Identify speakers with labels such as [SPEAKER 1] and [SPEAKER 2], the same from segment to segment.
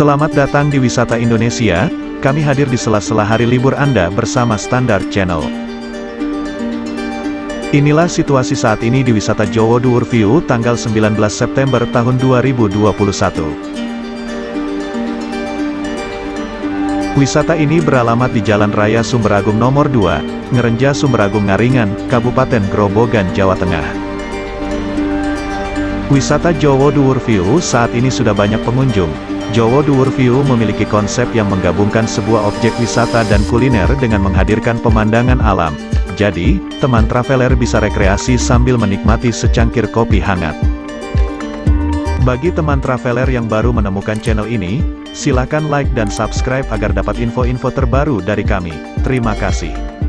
[SPEAKER 1] Selamat datang di Wisata Indonesia, kami hadir di sela-sela hari libur Anda bersama Standard Channel. Inilah situasi saat ini di Wisata Jowo Duur View tanggal 19 September tahun 2021. Wisata ini beralamat di Jalan Raya Sumberagung nomor 2, Ngerenja Sumberagung Ngaringan, Kabupaten Grobogan, Jawa Tengah. Wisata Jowo Duur View saat ini sudah banyak pengunjung, Jowo Duur View memiliki konsep yang menggabungkan sebuah objek wisata dan kuliner dengan menghadirkan pemandangan alam. Jadi, teman traveler bisa rekreasi sambil menikmati secangkir kopi hangat. Bagi teman traveler yang baru menemukan channel ini, silakan like dan subscribe agar dapat info-info terbaru dari kami. Terima kasih.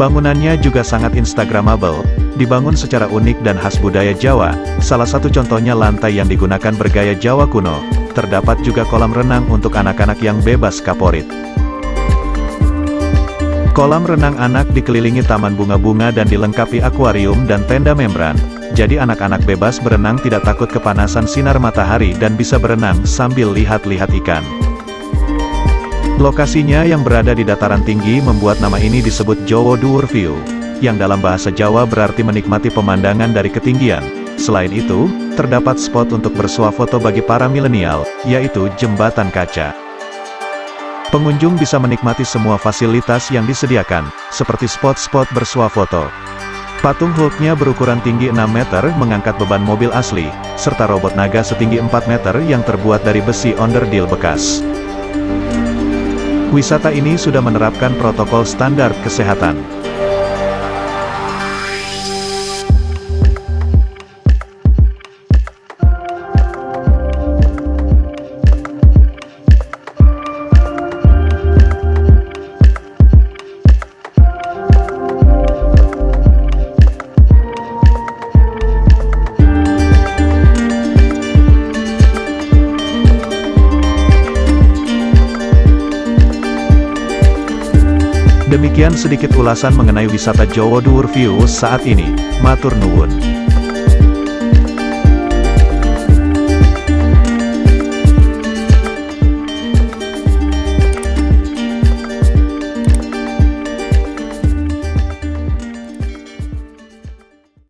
[SPEAKER 1] Bangunannya juga sangat instagramable, dibangun secara unik dan khas budaya Jawa, salah satu contohnya lantai yang digunakan bergaya Jawa kuno, terdapat juga kolam renang untuk anak-anak yang bebas kaporit. Kolam renang anak dikelilingi taman bunga-bunga dan dilengkapi akuarium dan tenda membran, jadi anak-anak bebas berenang tidak takut kepanasan sinar matahari dan bisa berenang sambil lihat-lihat ikan. Lokasinya yang berada di dataran tinggi membuat nama ini disebut Jowo Duur View, yang dalam bahasa Jawa berarti menikmati pemandangan dari ketinggian. Selain itu, terdapat spot untuk bersuah foto bagi para milenial, yaitu jembatan kaca. Pengunjung bisa menikmati semua fasilitas yang disediakan, seperti spot-spot bersuah foto. Patung Hulknya berukuran tinggi 6 meter mengangkat beban mobil asli, serta robot naga setinggi 4 meter yang terbuat dari besi onderdil bekas. Wisata ini sudah menerapkan protokol standar kesehatan. Demikian sedikit ulasan mengenai wisata Jowo Duur View saat ini. Matur nuwun.